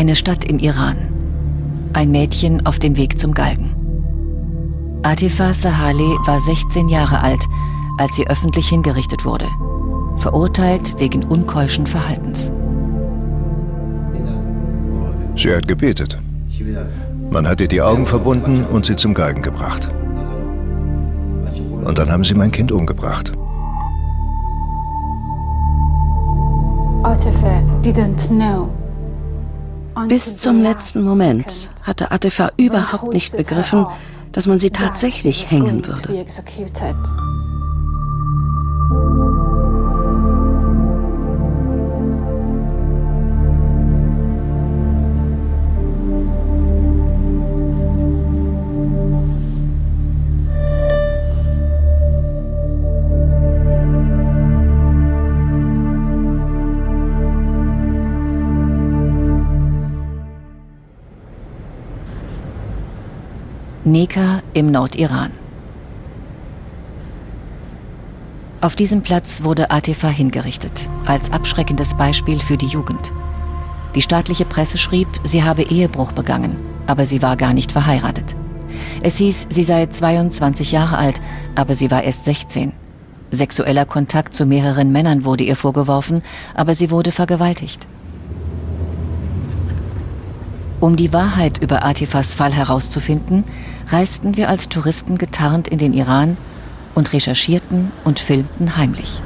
Eine Stadt im Iran. Ein Mädchen auf dem Weg zum Galgen. Atifa Sahale war 16 Jahre alt, als sie öffentlich hingerichtet wurde. Verurteilt wegen unkeuschen Verhaltens. Sie hat gebetet. Man hat ihr die Augen verbunden und sie zum Galgen gebracht. Und dann haben sie mein Kind umgebracht. Bis zum letzten Moment hatte Atifa überhaupt nicht begriffen, dass man sie tatsächlich hängen würde. Neka im Nordiran. Auf diesem Platz wurde Atifa hingerichtet, als abschreckendes Beispiel für die Jugend. Die staatliche Presse schrieb, sie habe Ehebruch begangen, aber sie war gar nicht verheiratet. Es hieß, sie sei 22 Jahre alt, aber sie war erst 16. Sexueller Kontakt zu mehreren Männern wurde ihr vorgeworfen, aber sie wurde vergewaltigt. Um die Wahrheit über Atifas Fall herauszufinden, reisten wir als Touristen getarnt in den Iran und recherchierten und filmten heimlich.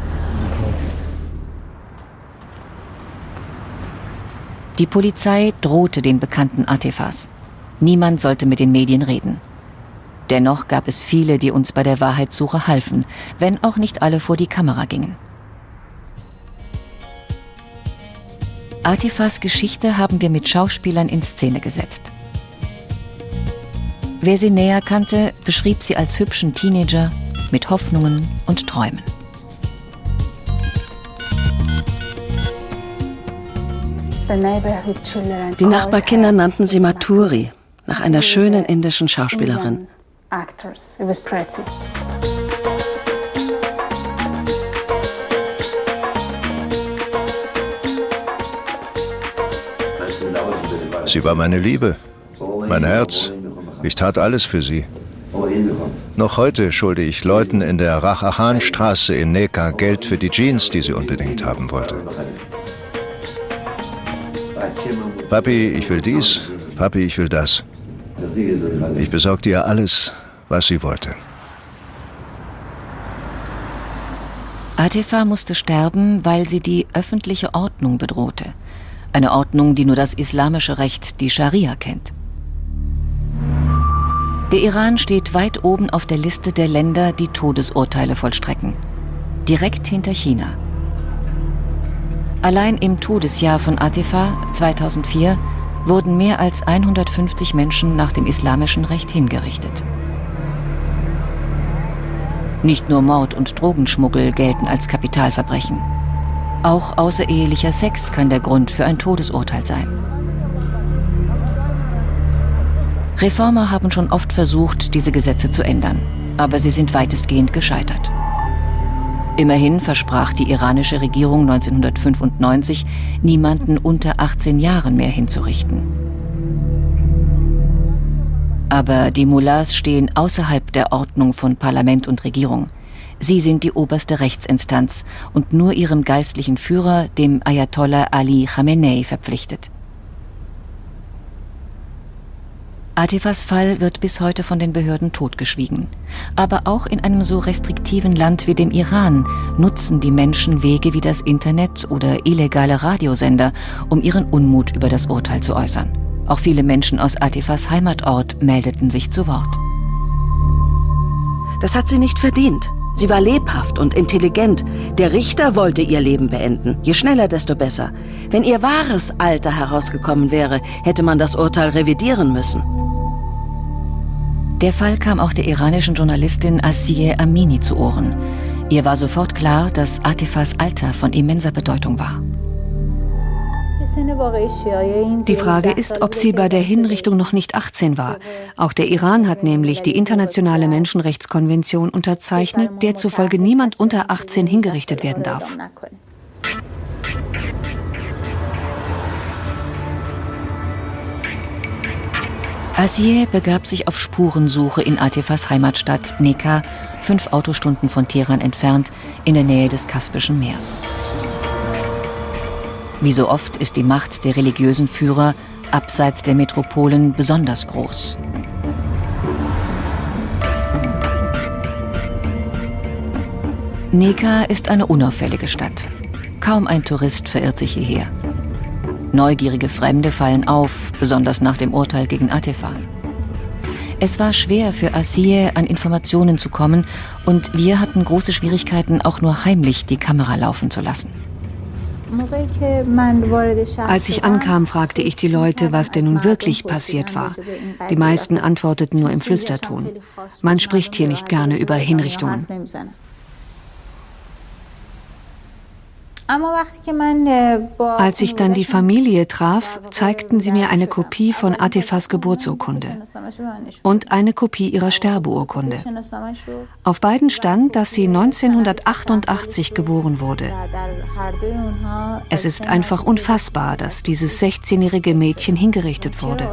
Die Polizei drohte den bekannten Atifas. Niemand sollte mit den Medien reden. Dennoch gab es viele, die uns bei der Wahrheitssuche halfen, wenn auch nicht alle vor die Kamera gingen. Atifas Geschichte haben wir mit Schauspielern in Szene gesetzt. Wer sie näher kannte, beschrieb sie als hübschen Teenager mit Hoffnungen und Träumen. Die Nachbarkinder nannten sie Maturi, nach einer schönen indischen Schauspielerin. Sie war meine Liebe, mein Herz. Ich tat alles für sie. Noch heute schulde ich Leuten in der Rachachan-Straße in Neka Geld für die Jeans, die sie unbedingt haben wollte. Papi, ich will dies. Papi, ich will das. Ich besorgte ihr alles, was sie wollte. Atifa musste sterben, weil sie die öffentliche Ordnung bedrohte. Eine Ordnung, die nur das islamische Recht, die Scharia, kennt. Der Iran steht weit oben auf der Liste der Länder, die Todesurteile vollstrecken. Direkt hinter China. Allein im Todesjahr von Atifa 2004 wurden mehr als 150 Menschen nach dem islamischen Recht hingerichtet. Nicht nur Mord und Drogenschmuggel gelten als Kapitalverbrechen. Auch außerehelicher Sex kann der Grund für ein Todesurteil sein. Reformer haben schon oft versucht, diese Gesetze zu ändern, aber sie sind weitestgehend gescheitert. Immerhin versprach die iranische Regierung 1995, niemanden unter 18 Jahren mehr hinzurichten. Aber die Mullahs stehen außerhalb der Ordnung von Parlament und Regierung. Sie sind die oberste Rechtsinstanz und nur ihrem geistlichen Führer, dem Ayatollah Ali Khamenei, verpflichtet. Atifas Fall wird bis heute von den Behörden totgeschwiegen. Aber auch in einem so restriktiven Land wie dem Iran nutzen die Menschen Wege wie das Internet oder illegale Radiosender, um ihren Unmut über das Urteil zu äußern. Auch viele Menschen aus Atifas Heimatort meldeten sich zu Wort. Das hat sie nicht verdient. Sie war lebhaft und intelligent. Der Richter wollte ihr Leben beenden. Je schneller, desto besser. Wenn ihr wahres Alter herausgekommen wäre, hätte man das Urteil revidieren müssen. Der Fall kam auch der iranischen Journalistin Asiye Amini zu Ohren. Ihr war sofort klar, dass Atifas Alter von immenser Bedeutung war. Die Frage ist, ob sie bei der Hinrichtung noch nicht 18 war. Auch der Iran hat nämlich die internationale Menschenrechtskonvention unterzeichnet, der zufolge niemand unter 18 hingerichtet werden darf. Asier begab sich auf Spurensuche in Atifas Heimatstadt Neka, fünf Autostunden von Teheran entfernt, in der Nähe des Kaspischen Meers. Wie so oft ist die Macht der religiösen Führer abseits der Metropolen besonders groß. Neka ist eine unauffällige Stadt. Kaum ein Tourist verirrt sich hierher. Neugierige Fremde fallen auf, besonders nach dem Urteil gegen Atefa. Es war schwer für Asiye an Informationen zu kommen und wir hatten große Schwierigkeiten, auch nur heimlich die Kamera laufen zu lassen. Als ich ankam, fragte ich die Leute, was denn nun wirklich passiert war. Die meisten antworteten nur im Flüsterton. Man spricht hier nicht gerne über Hinrichtungen. Als ich dann die Familie traf, zeigten sie mir eine Kopie von Atifas Geburtsurkunde und eine Kopie ihrer Sterbeurkunde. Auf beiden stand, dass sie 1988 geboren wurde. Es ist einfach unfassbar, dass dieses 16-jährige Mädchen hingerichtet wurde.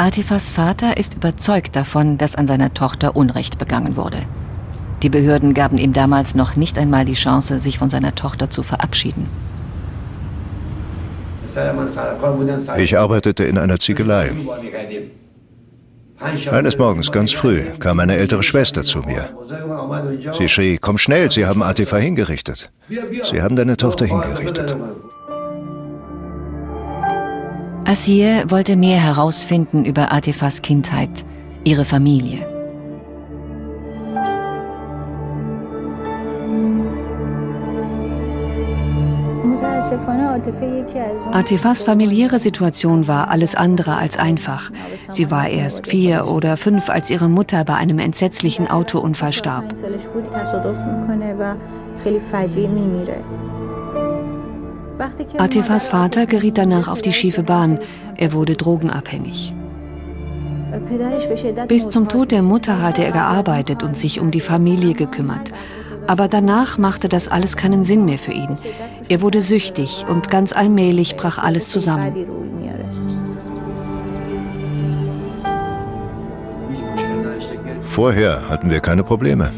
Atifas Vater ist überzeugt davon, dass an seiner Tochter Unrecht begangen wurde. Die Behörden gaben ihm damals noch nicht einmal die Chance, sich von seiner Tochter zu verabschieden. Ich arbeitete in einer Ziegelei. Eines Morgens ganz früh kam meine ältere Schwester zu mir. Sie schrie, komm schnell, sie haben Atifa hingerichtet. Sie haben deine Tochter hingerichtet. Asier wollte mehr herausfinden über Atifas Kindheit, ihre Familie. Atifas familiäre Situation war alles andere als einfach. Sie war erst vier oder fünf, als ihre Mutter bei einem entsetzlichen Autounfall starb. Atifas Vater geriet danach auf die schiefe Bahn. Er wurde drogenabhängig. Bis zum Tod der Mutter hatte er gearbeitet und sich um die Familie gekümmert. Aber danach machte das alles keinen Sinn mehr für ihn. Er wurde süchtig und ganz allmählich brach alles zusammen. Vorher hatten wir keine Probleme.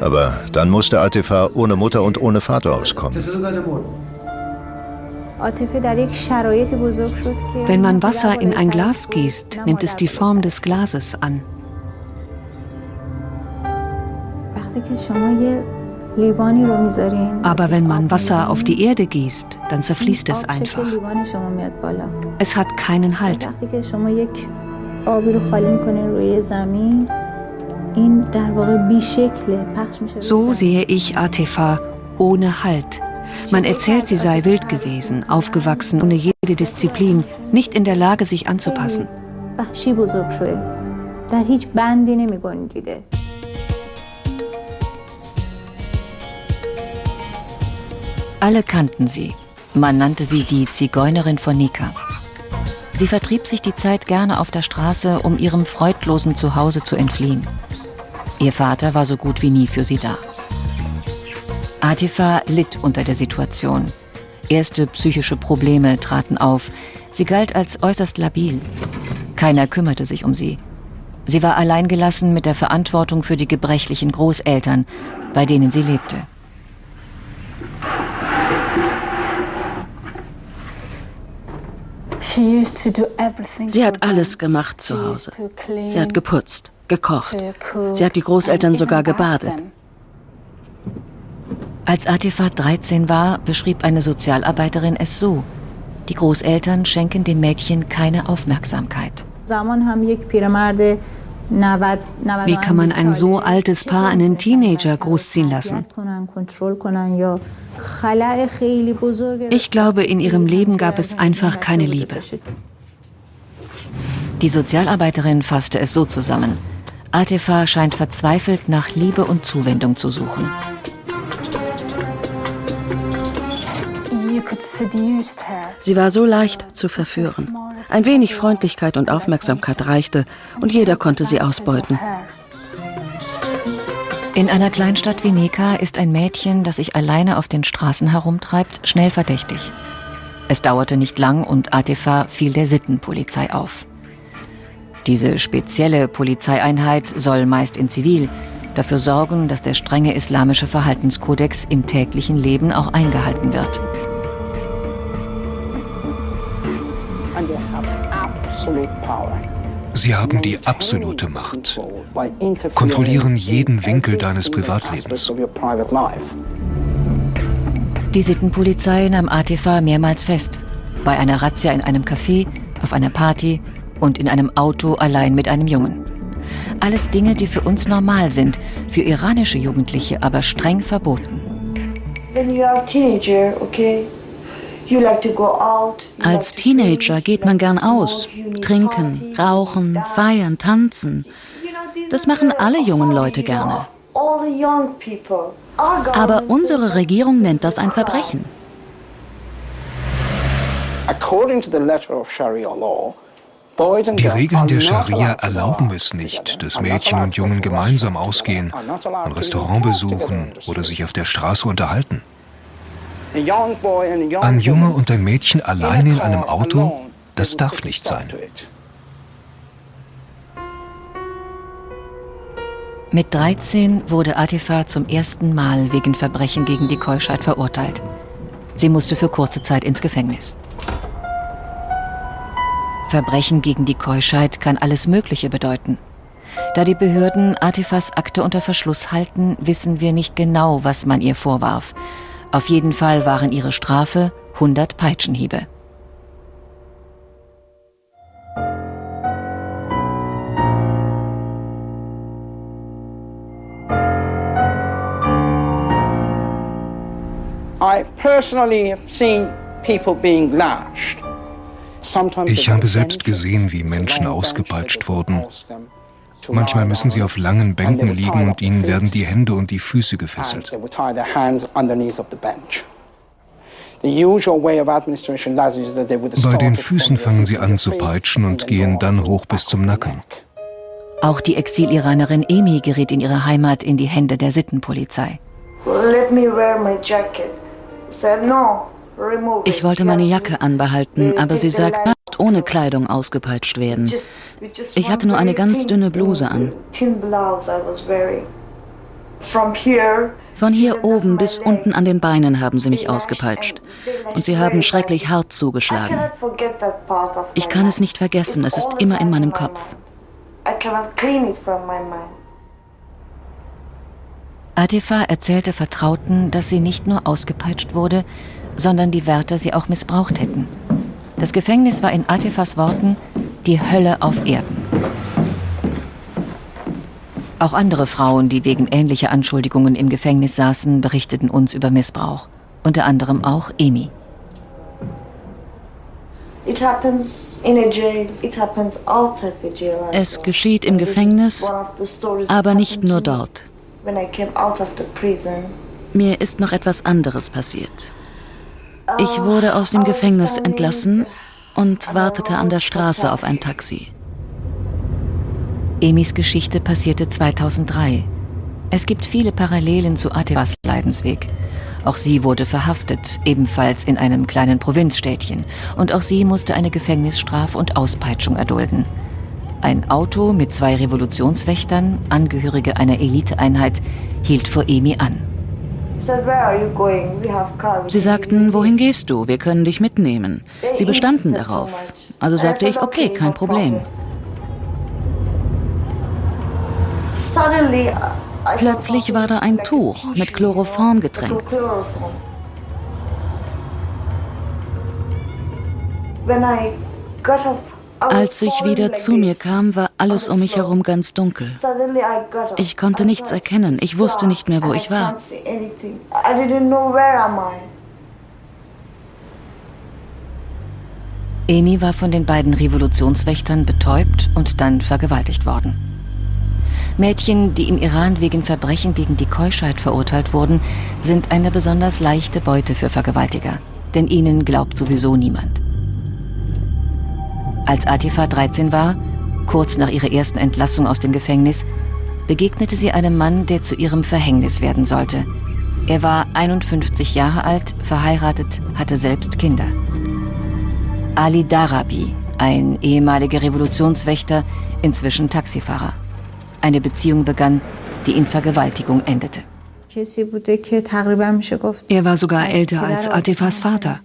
Aber dann musste Atifa ohne Mutter und ohne Vater auskommen. Wenn man Wasser in ein Glas gießt, nimmt es die Form des Glases an. Aber wenn man Wasser auf die Erde gießt, dann zerfließt es einfach. Es hat keinen Halt. So sehe ich Atefa ohne Halt man erzählt, sie sei wild gewesen, aufgewachsen, ohne jede Disziplin, nicht in der Lage, sich anzupassen. Alle kannten sie. Man nannte sie die Zigeunerin von Nika. Sie vertrieb sich die Zeit gerne auf der Straße, um ihrem freudlosen Zuhause zu entfliehen. Ihr Vater war so gut wie nie für sie da. Atifa litt unter der Situation. Erste psychische Probleme traten auf. Sie galt als äußerst labil. Keiner kümmerte sich um sie. Sie war alleingelassen mit der Verantwortung für die gebrechlichen Großeltern, bei denen sie lebte. Sie hat alles gemacht zu Hause. Sie hat geputzt, gekocht. Sie hat die Großeltern sogar gebadet. Als Atifa 13 war, beschrieb eine Sozialarbeiterin es so. Die Großeltern schenken dem Mädchen keine Aufmerksamkeit. Wie kann man ein so altes Paar einen Teenager großziehen lassen? Ich glaube, in ihrem Leben gab es einfach keine Liebe. Die Sozialarbeiterin fasste es so zusammen. Atifa scheint verzweifelt nach Liebe und Zuwendung zu suchen. Sie war so leicht zu verführen. Ein wenig Freundlichkeit und Aufmerksamkeit reichte und jeder konnte sie ausbeuten. In einer Kleinstadt wie Neka ist ein Mädchen, das sich alleine auf den Straßen herumtreibt, schnell verdächtig. Es dauerte nicht lang und Atifa fiel der Sittenpolizei auf. Diese spezielle Polizeieinheit soll meist in Zivil dafür sorgen, dass der strenge islamische Verhaltenskodex im täglichen Leben auch eingehalten wird. Sie haben die absolute Macht, kontrollieren jeden Winkel deines Privatlebens. Die Sittenpolizei nahm Atifa mehrmals fest. Bei einer Razzia in einem Café, auf einer Party und in einem Auto allein mit einem Jungen. Alles Dinge, die für uns normal sind, für iranische Jugendliche aber streng verboten. Als Teenager geht man gern aus, trinken, rauchen, feiern, tanzen. Das machen alle jungen Leute gerne. Aber unsere Regierung nennt das ein Verbrechen. Die Regeln der Scharia erlauben es nicht, dass Mädchen und Jungen gemeinsam ausgehen, ein Restaurant besuchen oder sich auf der Straße unterhalten. Ein Junge und ein Mädchen alleine in einem Auto, das darf nicht sein. Mit 13 wurde Atifa zum ersten Mal wegen Verbrechen gegen die Keuschheit verurteilt. Sie musste für kurze Zeit ins Gefängnis. Verbrechen gegen die Keuschheit kann alles Mögliche bedeuten. Da die Behörden Atifas Akte unter Verschluss halten, wissen wir nicht genau, was man ihr vorwarf. Auf jeden Fall waren ihre Strafe 100 Peitschenhiebe. Ich habe selbst gesehen, wie Menschen ausgepeitscht wurden. Manchmal müssen sie auf langen Bänken liegen und ihnen werden die Hände und die Füße gefesselt. Bei den Füßen fangen sie an zu peitschen und gehen dann hoch bis zum Nacken. Auch die Exil-Iranerin Emi gerät in ihrer Heimat in die Hände der Sittenpolizei. Let me wear my jacket. Said no. Ich wollte meine Jacke anbehalten, aber sie sagt, nicht ohne Kleidung ausgepeitscht werden. Ich hatte nur eine ganz dünne Bluse an. Von hier oben bis unten an den Beinen haben sie mich ausgepeitscht. Und sie haben schrecklich hart zugeschlagen. Ich kann es nicht vergessen, es ist immer in meinem Kopf. Atifa erzählte Vertrauten, dass sie nicht nur ausgepeitscht wurde, sondern die Wärter sie auch missbraucht hätten. Das Gefängnis war in Atifas Worten die Hölle auf Erden. Auch andere Frauen, die wegen ähnlicher Anschuldigungen im Gefängnis saßen, berichteten uns über Missbrauch. Unter anderem auch Emi. Es geschieht im Gefängnis, aber nicht nur dort. Mir ist noch etwas anderes passiert. Ich wurde aus dem Gefängnis entlassen und wartete an der Straße auf ein Taxi. Emis Geschichte passierte 2003. Es gibt viele Parallelen zu Atevas Leidensweg. Auch sie wurde verhaftet, ebenfalls in einem kleinen Provinzstädtchen. Und auch sie musste eine Gefängnisstrafe und Auspeitschung erdulden. Ein Auto mit zwei Revolutionswächtern, Angehörige einer Eliteeinheit, hielt vor Emi an. Sie sagten, wohin gehst du? Wir können dich mitnehmen. Sie bestanden darauf. Also sagte ich, okay, kein Problem. Plötzlich war da ein Tuch mit Chloroform getränkt. Als ich wieder zu mir kam, war alles um mich herum ganz dunkel. Ich konnte nichts erkennen. Ich wusste nicht mehr, wo ich war. Amy war von den beiden Revolutionswächtern betäubt und dann vergewaltigt worden. Mädchen, die im Iran wegen Verbrechen gegen die Keuschheit verurteilt wurden, sind eine besonders leichte Beute für Vergewaltiger. Denn ihnen glaubt sowieso niemand. Als Atifa 13 war, kurz nach ihrer ersten Entlassung aus dem Gefängnis, begegnete sie einem Mann, der zu ihrem Verhängnis werden sollte. Er war 51 Jahre alt, verheiratet, hatte selbst Kinder. Ali Darabi, ein ehemaliger Revolutionswächter, inzwischen Taxifahrer. Eine Beziehung begann, die in Vergewaltigung endete. Er war sogar älter als Atifas Vater.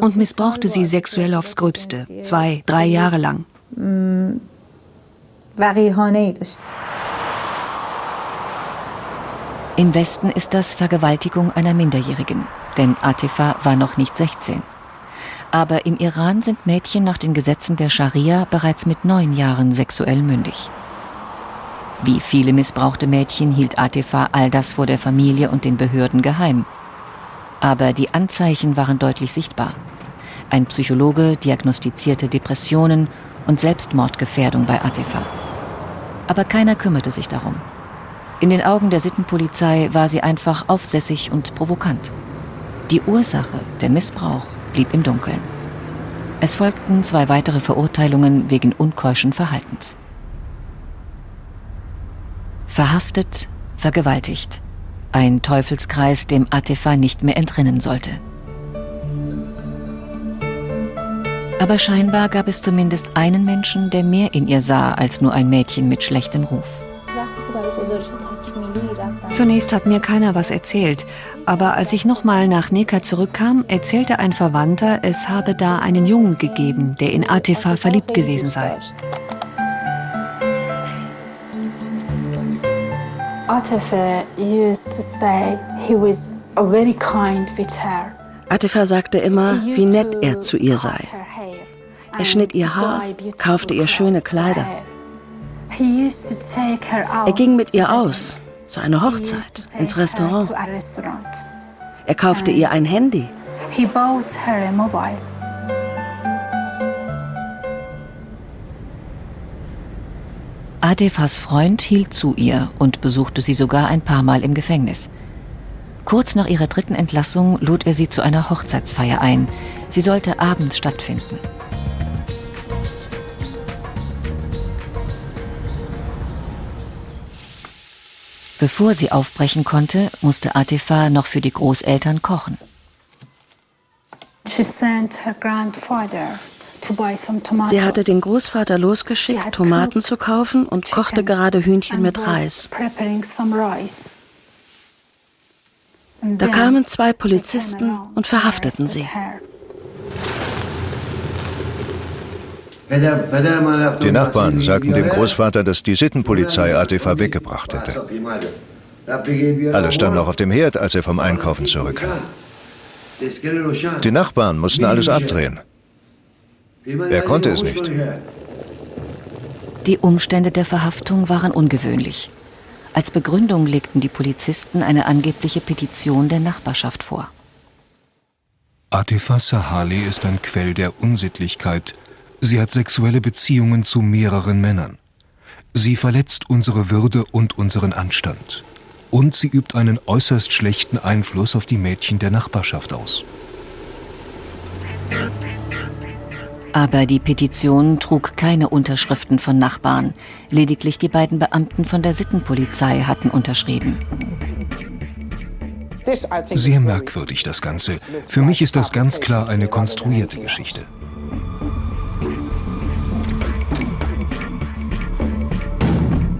Und missbrauchte sie sexuell aufs Gröbste, zwei, drei Jahre lang. Im Westen ist das Vergewaltigung einer Minderjährigen, denn Atifa war noch nicht 16. Aber im Iran sind Mädchen nach den Gesetzen der Scharia bereits mit neun Jahren sexuell mündig. Wie viele missbrauchte Mädchen hielt Atifa all das vor der Familie und den Behörden geheim. Aber die Anzeichen waren deutlich sichtbar. Ein Psychologe diagnostizierte Depressionen und Selbstmordgefährdung bei Atifa. Aber keiner kümmerte sich darum. In den Augen der Sittenpolizei war sie einfach aufsässig und provokant. Die Ursache, der Missbrauch, blieb im Dunkeln. Es folgten zwei weitere Verurteilungen wegen unkeuschen Verhaltens. Verhaftet, vergewaltigt. Ein Teufelskreis, dem Atifa nicht mehr entrinnen sollte. Aber scheinbar gab es zumindest einen Menschen, der mehr in ihr sah als nur ein Mädchen mit schlechtem Ruf. Zunächst hat mir keiner was erzählt, aber als ich nochmal nach Neka zurückkam, erzählte ein Verwandter, es habe da einen Jungen gegeben, der in Atifa verliebt gewesen sei. Atifa sagte immer, wie nett er zu ihr sei. Er schnitt ihr Haar, kaufte ihr schöne Kleider. Er ging mit ihr aus, zu einer Hochzeit, ins Restaurant. Er kaufte ihr ein Handy. Adefas Freund hielt zu ihr und besuchte sie sogar ein paar Mal im Gefängnis. Kurz nach ihrer dritten Entlassung lud er sie zu einer Hochzeitsfeier ein. Sie sollte abends stattfinden. Bevor sie aufbrechen konnte, musste Atifa noch für die Großeltern kochen. Sie hatte den Großvater losgeschickt, Tomaten zu kaufen und kochte gerade Hühnchen mit Reis. Da kamen zwei Polizisten und verhafteten sie. Die Nachbarn sagten dem Großvater, dass die Sittenpolizei Atifa weggebracht hätte. Alles stand noch auf dem Herd, als er vom Einkaufen zurückkam. Die Nachbarn mussten alles abdrehen. Er konnte es nicht. Die Umstände der Verhaftung waren ungewöhnlich. Als Begründung legten die Polizisten eine angebliche Petition der Nachbarschaft vor. Atifa Sahali ist ein Quell der Unsittlichkeit, Sie hat sexuelle Beziehungen zu mehreren Männern. Sie verletzt unsere Würde und unseren Anstand. Und sie übt einen äußerst schlechten Einfluss auf die Mädchen der Nachbarschaft aus. Aber die Petition trug keine Unterschriften von Nachbarn. Lediglich die beiden Beamten von der Sittenpolizei hatten unterschrieben. Sehr merkwürdig das Ganze. Für mich ist das ganz klar eine konstruierte Geschichte.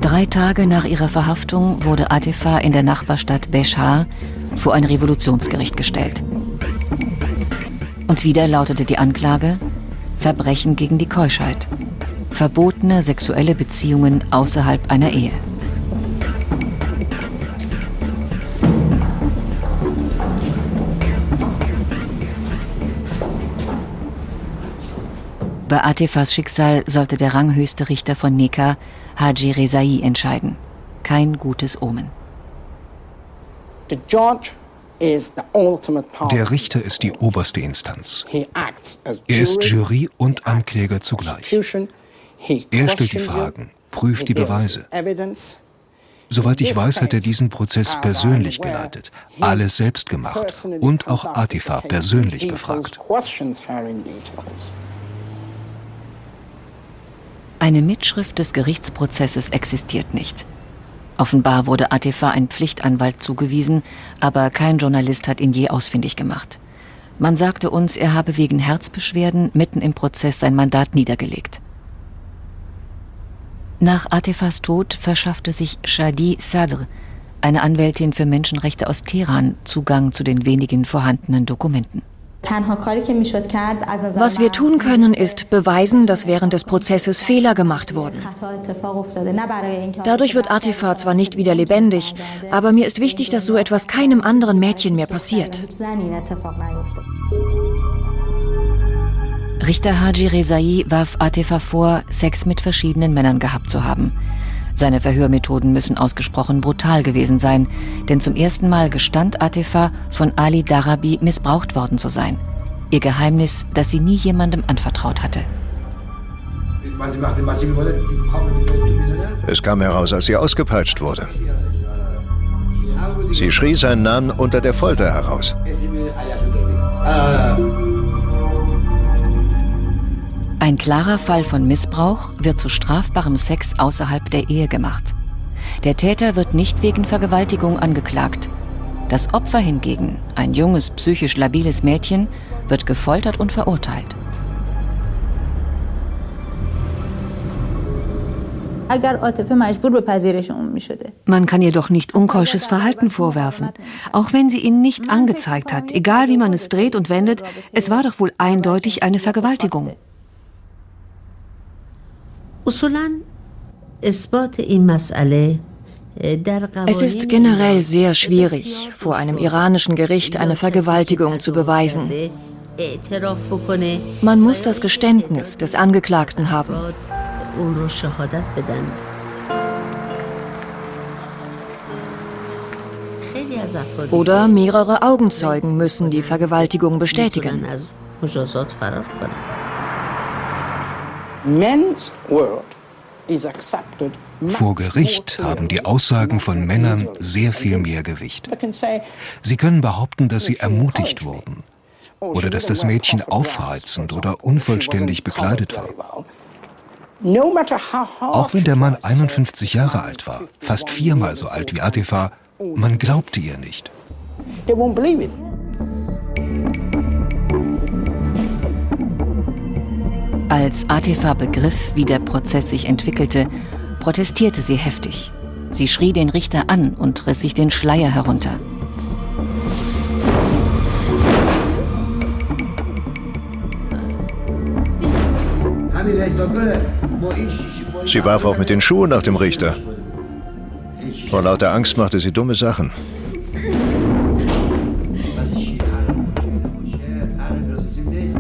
Drei Tage nach ihrer Verhaftung wurde Atifa in der Nachbarstadt Beshar vor ein Revolutionsgericht gestellt. Und wieder lautete die Anklage Verbrechen gegen die Keuschheit, verbotene sexuelle Beziehungen außerhalb einer Ehe. Bei Atifas Schicksal sollte der ranghöchste Richter von Neka Haji Rezai entscheiden. Kein gutes Omen. Der Richter ist die oberste Instanz. Er ist Jury und Ankläger zugleich. Er stellt die Fragen, prüft die Beweise. Soweit ich weiß, hat er diesen Prozess persönlich geleitet, alles selbst gemacht und auch Atifa persönlich befragt. Eine Mitschrift des Gerichtsprozesses existiert nicht. Offenbar wurde Atifa ein Pflichtanwalt zugewiesen, aber kein Journalist hat ihn je ausfindig gemacht. Man sagte uns, er habe wegen Herzbeschwerden mitten im Prozess sein Mandat niedergelegt. Nach Atifas Tod verschaffte sich Shadi Sadr, eine Anwältin für Menschenrechte aus Teheran, Zugang zu den wenigen vorhandenen Dokumenten. Was wir tun können, ist beweisen, dass während des Prozesses Fehler gemacht wurden. Dadurch wird Atifa zwar nicht wieder lebendig, aber mir ist wichtig, dass so etwas keinem anderen Mädchen mehr passiert. Richter Haji Rezai warf Atifa vor, Sex mit verschiedenen Männern gehabt zu haben. Seine Verhörmethoden müssen ausgesprochen brutal gewesen sein, denn zum ersten Mal gestand Atifa, von Ali Darabi missbraucht worden zu sein. Ihr Geheimnis, das sie nie jemandem anvertraut hatte. Es kam heraus, als sie ausgepeitscht wurde. Sie schrie seinen Namen unter der Folter heraus. Ein klarer Fall von Missbrauch wird zu strafbarem Sex außerhalb der Ehe gemacht. Der Täter wird nicht wegen Vergewaltigung angeklagt. Das Opfer hingegen, ein junges, psychisch labiles Mädchen, wird gefoltert und verurteilt. Man kann ihr doch nicht unkeusches Verhalten vorwerfen. Auch wenn sie ihn nicht angezeigt hat, egal wie man es dreht und wendet, es war doch wohl eindeutig eine Vergewaltigung. Es ist generell sehr schwierig, vor einem iranischen Gericht eine Vergewaltigung zu beweisen. Man muss das Geständnis des Angeklagten haben. Oder mehrere Augenzeugen müssen die Vergewaltigung bestätigen. Vor Gericht haben die Aussagen von Männern sehr viel mehr Gewicht. Sie können behaupten, dass sie ermutigt wurden oder dass das Mädchen aufreizend oder unvollständig bekleidet war. Auch wenn der Mann 51 Jahre alt war, fast viermal so alt wie Atifa, man glaubte ihr nicht. Als Atifa begriff, wie der Prozess sich entwickelte, protestierte sie heftig. Sie schrie den Richter an und riss sich den Schleier herunter. Sie warf auch mit den Schuhen nach dem Richter. Vor lauter Angst machte sie dumme Sachen.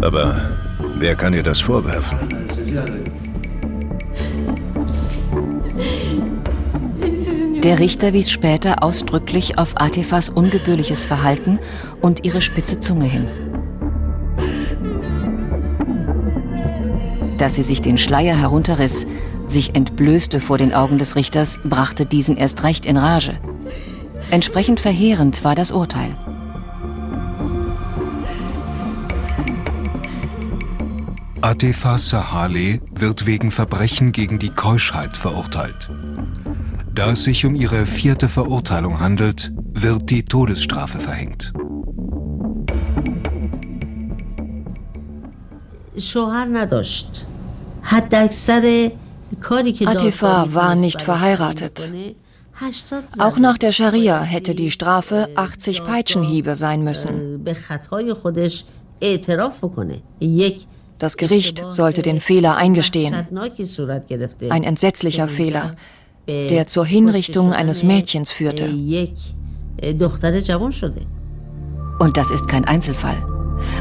Aber Wer kann ihr das vorwerfen? Der Richter wies später ausdrücklich auf Atifas ungebührliches Verhalten und ihre spitze Zunge hin. Dass sie sich den Schleier herunterriss, sich entblößte vor den Augen des Richters, brachte diesen erst recht in Rage. Entsprechend verheerend war das Urteil. Atefa Sahale wird wegen Verbrechen gegen die Keuschheit verurteilt. Da es sich um ihre vierte Verurteilung handelt, wird die Todesstrafe verhängt. Atifa war nicht verheiratet. Auch nach der Scharia hätte die Strafe 80 Peitschenhiebe sein müssen. Das Gericht sollte den Fehler eingestehen. Ein entsetzlicher Fehler, der zur Hinrichtung eines Mädchens führte. Und das ist kein Einzelfall.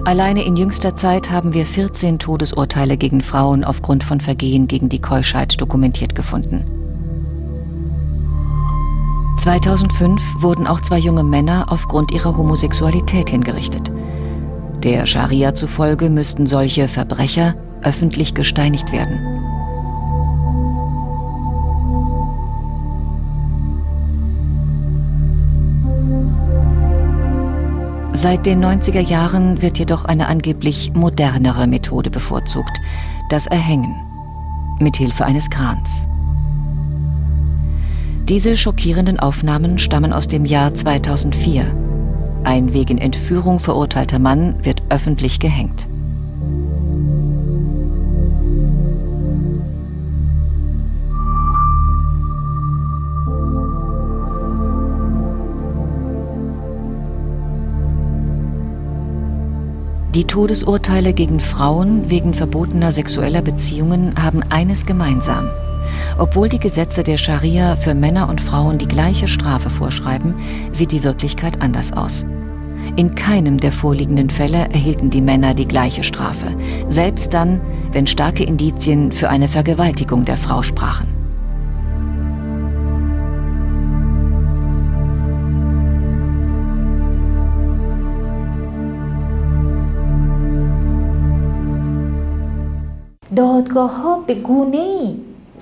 Alleine in jüngster Zeit haben wir 14 Todesurteile gegen Frauen aufgrund von Vergehen gegen die Keuschheit dokumentiert gefunden. 2005 wurden auch zwei junge Männer aufgrund ihrer Homosexualität hingerichtet. Der Scharia zufolge müssten solche Verbrecher öffentlich gesteinigt werden. Seit den 90er Jahren wird jedoch eine angeblich modernere Methode bevorzugt, das Erhängen. mit Hilfe eines Krans. Diese schockierenden Aufnahmen stammen aus dem Jahr 2004. Ein wegen Entführung verurteilter Mann wird öffentlich gehängt. Die Todesurteile gegen Frauen wegen verbotener sexueller Beziehungen haben eines gemeinsam. Obwohl die Gesetze der Scharia für Männer und Frauen die gleiche Strafe vorschreiben, sieht die Wirklichkeit anders aus. In keinem der vorliegenden Fälle erhielten die Männer die gleiche Strafe, selbst dann, wenn starke Indizien für eine Vergewaltigung der Frau sprachen.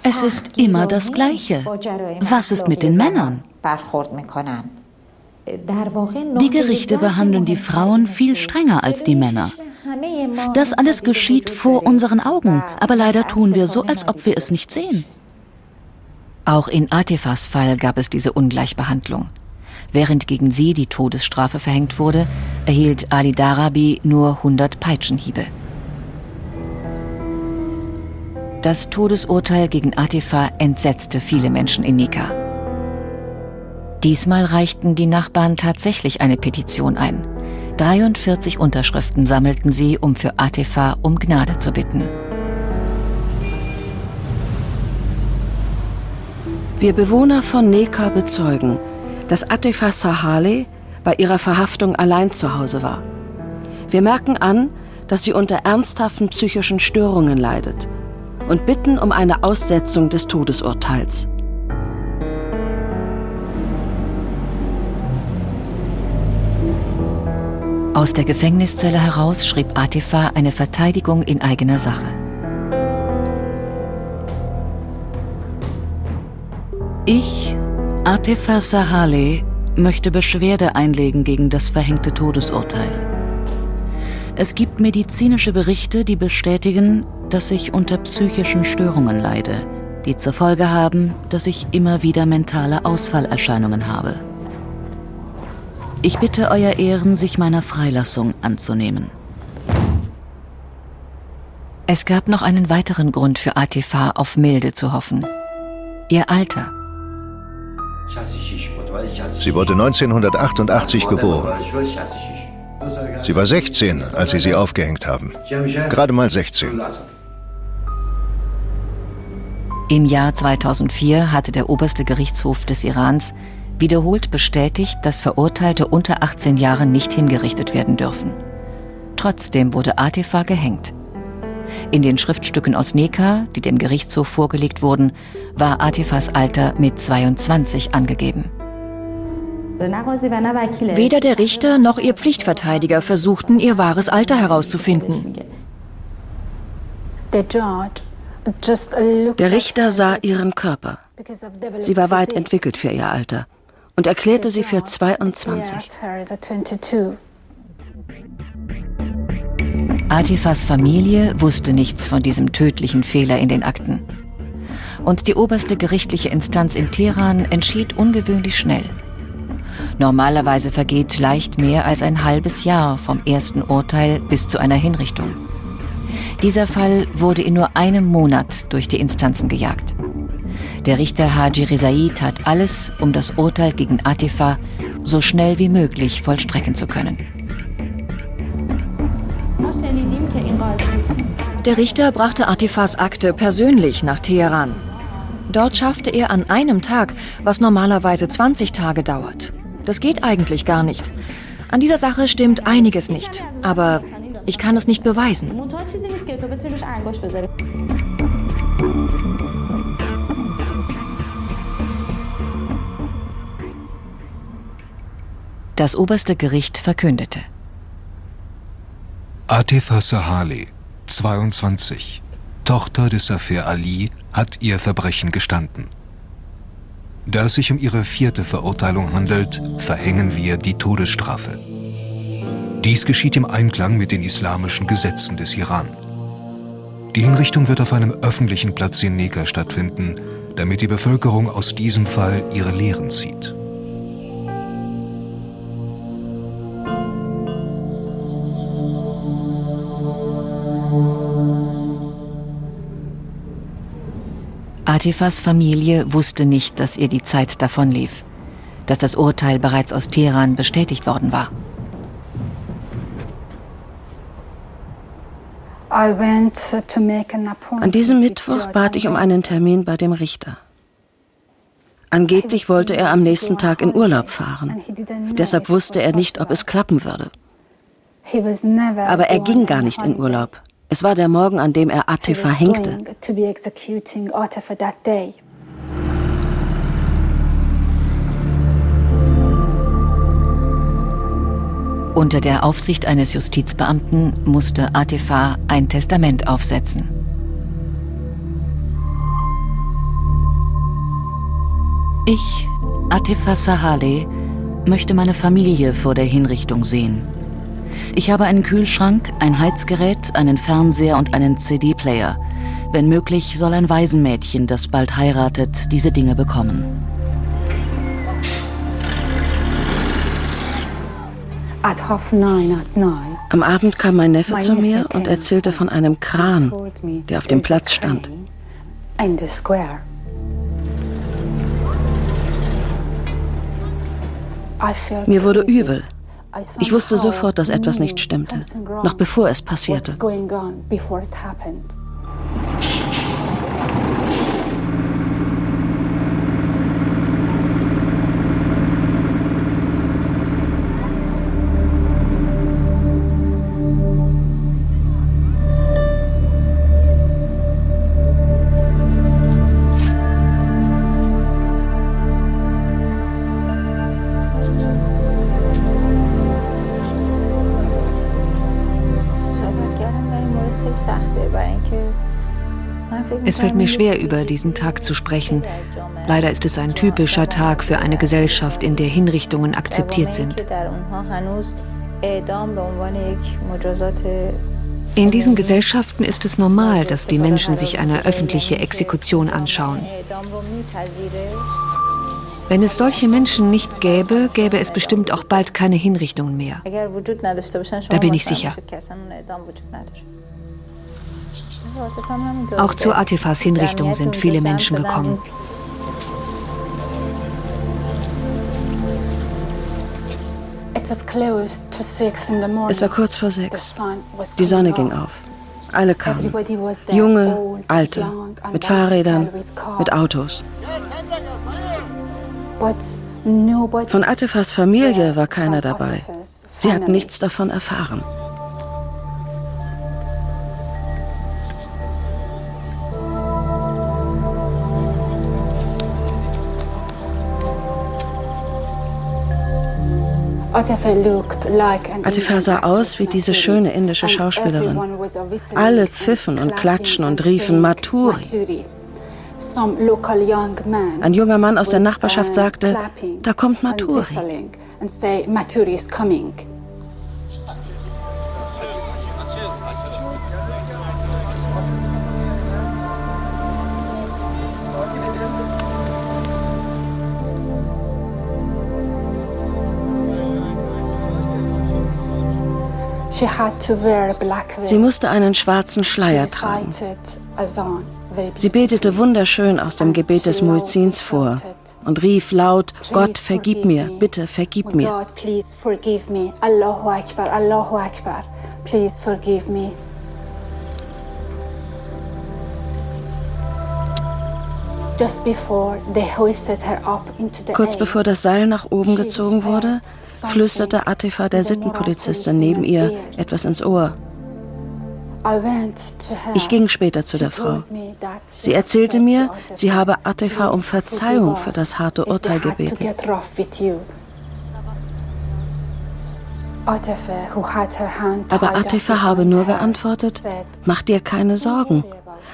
Es ist immer das Gleiche. Was ist mit den Männern? Die Gerichte behandeln die Frauen viel strenger als die Männer. Das alles geschieht vor unseren Augen, aber leider tun wir so, als ob wir es nicht sehen. Auch in Atifas Fall gab es diese Ungleichbehandlung. Während gegen sie die Todesstrafe verhängt wurde, erhielt Ali Darabi nur 100 Peitschenhiebe. Das Todesurteil gegen Atifa entsetzte viele Menschen in Nika. Diesmal reichten die Nachbarn tatsächlich eine Petition ein. 43 Unterschriften sammelten sie, um für Atifa um Gnade zu bitten. Wir Bewohner von Neka bezeugen, dass Atifa Sahale bei ihrer Verhaftung allein zu Hause war. Wir merken an, dass sie unter ernsthaften psychischen Störungen leidet und bitten um eine Aussetzung des Todesurteils. Aus der Gefängniszelle heraus schrieb Atifa eine Verteidigung in eigener Sache. Ich, Atifa Sahale, möchte Beschwerde einlegen gegen das verhängte Todesurteil. Es gibt medizinische Berichte, die bestätigen, dass ich unter psychischen Störungen leide, die zur Folge haben, dass ich immer wieder mentale Ausfallerscheinungen habe. Ich bitte Euer Ehren, sich meiner Freilassung anzunehmen. Es gab noch einen weiteren Grund für Atifa auf Milde zu hoffen. Ihr Alter. Sie wurde 1988 geboren. Sie war 16, als sie sie aufgehängt haben. Gerade mal 16. Im Jahr 2004 hatte der oberste Gerichtshof des Irans wiederholt bestätigt, dass Verurteilte unter 18 Jahren nicht hingerichtet werden dürfen. Trotzdem wurde Atifa gehängt. In den Schriftstücken aus Neka, die dem Gerichtshof vorgelegt wurden, war Atifas Alter mit 22 angegeben. Weder der Richter noch ihr Pflichtverteidiger versuchten, ihr wahres Alter herauszufinden. Der Richter sah ihren Körper. Sie war weit entwickelt für ihr Alter und erklärte sie für 22. Atifas Familie wusste nichts von diesem tödlichen Fehler in den Akten. Und die oberste gerichtliche Instanz in Teheran entschied ungewöhnlich schnell. Normalerweise vergeht leicht mehr als ein halbes Jahr vom ersten Urteil bis zu einer Hinrichtung. Dieser Fall wurde in nur einem Monat durch die Instanzen gejagt. Der Richter Haji Rizai tat alles, um das Urteil gegen Atifa so schnell wie möglich vollstrecken zu können. Der Richter brachte Atifas Akte persönlich nach Teheran. Dort schaffte er an einem Tag, was normalerweise 20 Tage dauert. Das geht eigentlich gar nicht. An dieser Sache stimmt einiges nicht, aber ich kann es nicht beweisen. Das oberste Gericht verkündete. Atifa Sahali, 22, Tochter des Safir Ali, hat ihr Verbrechen gestanden. Da es sich um ihre vierte Verurteilung handelt, verhängen wir die Todesstrafe. Dies geschieht im Einklang mit den islamischen Gesetzen des Iran. Die Hinrichtung wird auf einem öffentlichen Platz in Neka stattfinden, damit die Bevölkerung aus diesem Fall ihre Lehren zieht. Atifas Familie wusste nicht, dass ihr die Zeit davonlief, dass das Urteil bereits aus Teheran bestätigt worden war. An diesem Mittwoch bat ich um einen Termin bei dem Richter. Angeblich wollte er am nächsten Tag in Urlaub fahren. Deshalb wusste er nicht, ob es klappen würde. Aber er ging gar nicht in Urlaub. Es war der Morgen, an dem er Atifa hängte. Unter der Aufsicht eines Justizbeamten musste Atifa ein Testament aufsetzen. Ich, Atifa Sahale, möchte meine Familie vor der Hinrichtung sehen. Ich habe einen Kühlschrank, ein Heizgerät, einen Fernseher und einen CD-Player. Wenn möglich, soll ein Waisenmädchen, das bald heiratet, diese Dinge bekommen. Am Abend kam mein Neffe zu mir und erzählte von einem Kran, der auf dem Platz stand. Mir wurde übel. Ich wusste sofort, dass etwas nicht stimmte, noch bevor es passierte. Es fällt mir schwer, über diesen Tag zu sprechen. Leider ist es ein typischer Tag für eine Gesellschaft, in der Hinrichtungen akzeptiert sind. In diesen Gesellschaften ist es normal, dass die Menschen sich eine öffentliche Exekution anschauen. Wenn es solche Menschen nicht gäbe, gäbe es bestimmt auch bald keine Hinrichtungen mehr. Da bin ich sicher. Auch zu Atifas Hinrichtung sind viele Menschen gekommen. Es war kurz vor sechs. Die Sonne ging auf. Alle kamen. Junge, alte, mit Fahrrädern, mit Autos. Von Atifas Familie war keiner dabei. Sie hat nichts davon erfahren. Atifa sah aus wie diese schöne indische Schauspielerin. Alle pfiffen und klatschen und riefen Maturi. Ein junger Mann aus der Nachbarschaft sagte, da kommt Maturi. Sie musste einen schwarzen Schleier tragen. Sie betete wunderschön aus dem Gebet des Muezzins vor und rief laut, Gott, vergib mir, bitte vergib mir. Kurz bevor das Seil nach oben gezogen wurde, flüsterte Atifa der Sittenpolizistin neben ihr etwas ins Ohr. Ich ging später zu der Frau. Sie erzählte mir, sie habe Atifa um Verzeihung für das harte Urteil gebeten. Aber Atifa habe nur geantwortet, mach dir keine Sorgen.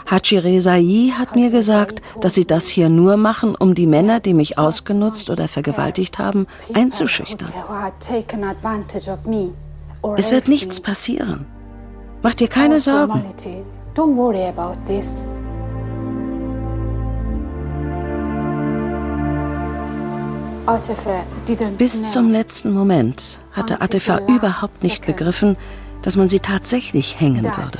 Haji Rezai hat mir gesagt, dass sie das hier nur machen, um die Männer, die mich ausgenutzt oder vergewaltigt haben, einzuschüchtern. Es wird nichts passieren. Mach dir keine Sorgen. Bis zum letzten Moment hatte Atifa überhaupt nicht begriffen, dass man sie tatsächlich hängen würde.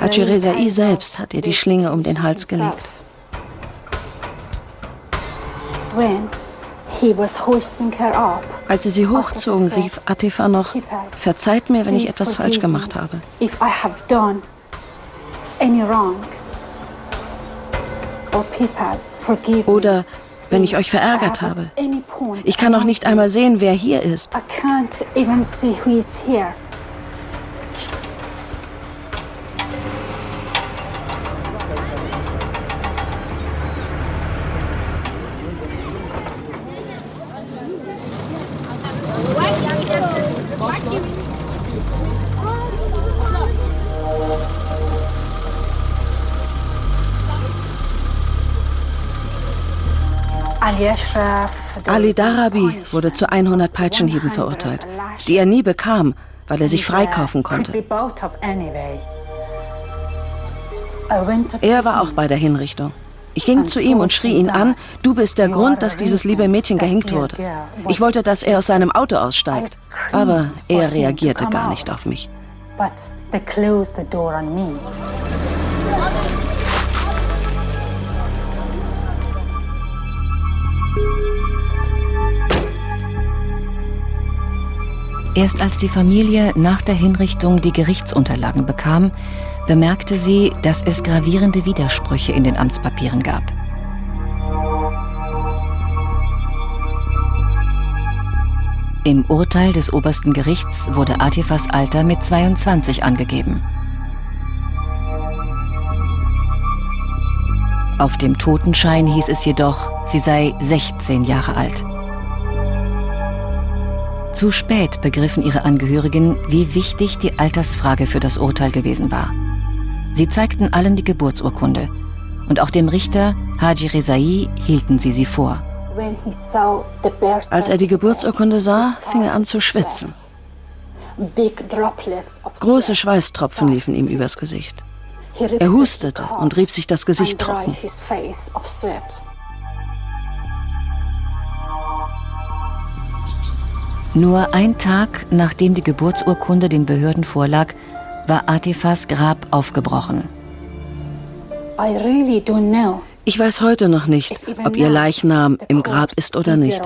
Haji Rezai selbst hat ihr die Schlinge um den Hals gelegt. Als sie sie hochzogen, rief Atifa noch, verzeiht mir, wenn ich etwas falsch gemacht habe. Oder wenn ich euch verärgert habe. Ich kann auch nicht einmal sehen, wer hier ist. Ali Darabi wurde zu 100 Peitschenhieben verurteilt, die er nie bekam, weil er sich freikaufen konnte. Er war auch bei der Hinrichtung. Ich ging zu ihm und schrie ihn an, du bist der Grund, dass dieses liebe Mädchen gehängt wurde. Ich wollte, dass er aus seinem Auto aussteigt, aber er reagierte gar nicht auf mich. Erst als die Familie nach der Hinrichtung die Gerichtsunterlagen bekam, bemerkte sie, dass es gravierende Widersprüche in den Amtspapieren gab. Im Urteil des obersten Gerichts wurde Atifas Alter mit 22 angegeben. Auf dem Totenschein hieß es jedoch, sie sei 16 Jahre alt. Zu spät begriffen ihre Angehörigen, wie wichtig die Altersfrage für das Urteil gewesen war. Sie zeigten allen die Geburtsurkunde und auch dem Richter Haji Rezai hielten sie sie vor. Als er die Geburtsurkunde sah, fing er an zu schwitzen. Große Schweißtropfen liefen ihm übers Gesicht. Er hustete und rieb sich das Gesicht trocken. Nur ein Tag nachdem die Geburtsurkunde den Behörden vorlag, war Atifas Grab aufgebrochen. Ich weiß heute noch nicht, ob ihr Leichnam im Grab ist oder nicht.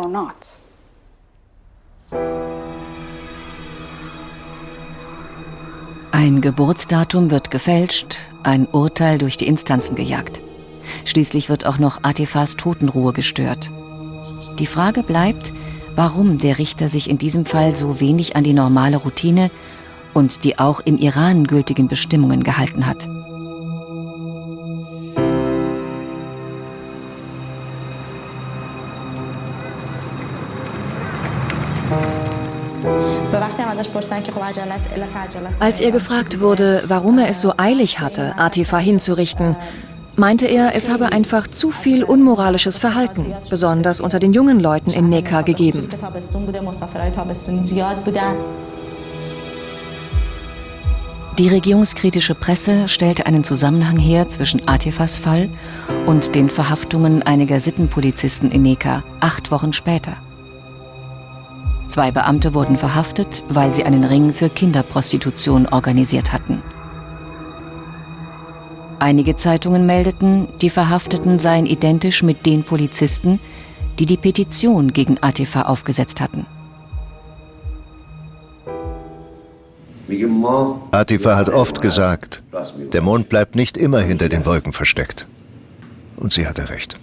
Ein Geburtsdatum wird gefälscht, ein Urteil durch die Instanzen gejagt. Schließlich wird auch noch Atifas Totenruhe gestört. Die Frage bleibt, warum der Richter sich in diesem Fall so wenig an die normale Routine und die auch im Iran gültigen Bestimmungen gehalten hat. Als er gefragt wurde, warum er es so eilig hatte, Atifa hinzurichten, meinte er, es habe einfach zu viel unmoralisches Verhalten, besonders unter den jungen Leuten in Nekka gegeben. Die regierungskritische Presse stellte einen Zusammenhang her zwischen Atifas Fall und den Verhaftungen einiger Sittenpolizisten in Nekka acht Wochen später. Zwei Beamte wurden verhaftet, weil sie einen Ring für Kinderprostitution organisiert hatten. Einige Zeitungen meldeten, die Verhafteten seien identisch mit den Polizisten, die die Petition gegen Atifa aufgesetzt hatten. Atifa hat oft gesagt, der Mond bleibt nicht immer hinter den Wolken versteckt. Und sie hatte recht.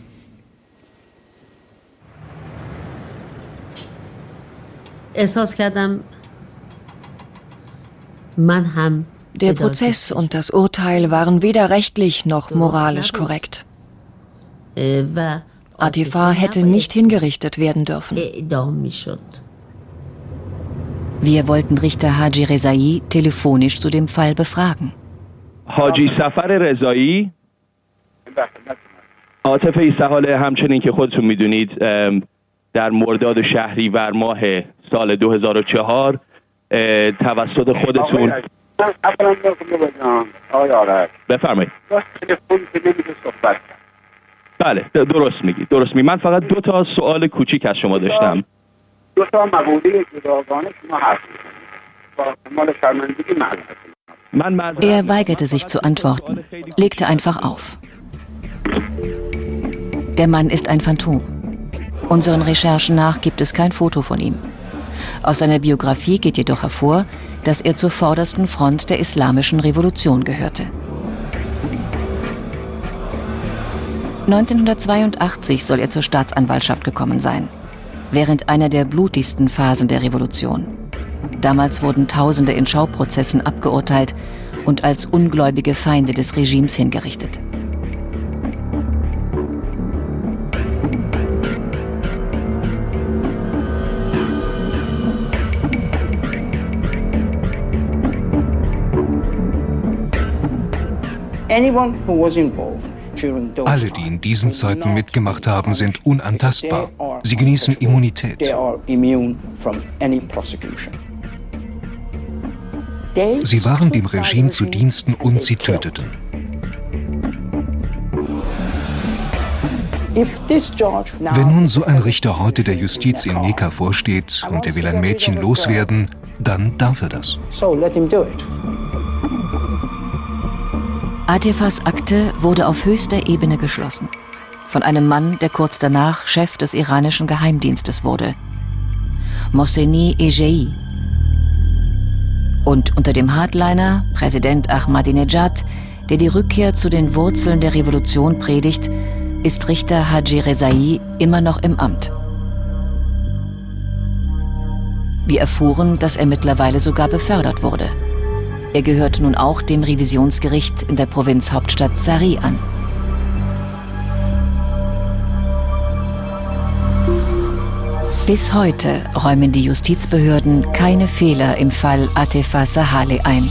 Man haben der Prozess und das Urteil waren weder rechtlich noch moralisch korrekt. Atifa hätte nicht hingerichtet werden dürfen. Wir wollten Richter Haji Rezai telefonisch zu dem Fall befragen. Haji Safar Rezai عاطف ایسهاله همچنین که خودتون میدونید در مرداد شهریور ماه سال 2004 توسط خودتون بفرمایید بله درست میگی درست میگی من فقط دو تا سوال کوچیک از شما داشتم دو تا مقوله جداگانه شما هست مال شرمندگی Er weigerte sich zu antworten, legte einfach auf. Der Mann ist ein Phantom. Unseren Recherchen nach gibt es kein Foto von ihm. Aus seiner Biografie geht jedoch hervor, dass er zur vordersten Front der islamischen Revolution gehörte. 1982 soll er zur Staatsanwaltschaft gekommen sein, während einer der blutigsten Phasen der Revolution. Damals wurden Tausende in Schauprozessen abgeurteilt und als ungläubige Feinde des Regimes hingerichtet. Alle, die in diesen Zeiten mitgemacht haben, sind unantastbar. Sie genießen Immunität. Sie waren dem Regime zu Diensten und sie töteten. Wenn nun so ein Richter heute der Justiz in Neka vorsteht und er will ein Mädchen loswerden, dann darf er das. Atefas Akte wurde auf höchster Ebene geschlossen. Von einem Mann, der kurz danach Chef des iranischen Geheimdienstes wurde. Mohseni Ejei. Und unter dem Hardliner, Präsident Ahmadinejad, der die Rückkehr zu den Wurzeln der Revolution predigt, ist Richter Haji Rezai immer noch im Amt. Wir erfuhren, dass er mittlerweile sogar befördert wurde. Er gehört nun auch dem Revisionsgericht in der Provinzhauptstadt Sari an. Bis heute räumen die Justizbehörden keine Fehler im Fall Atefa Sahale ein.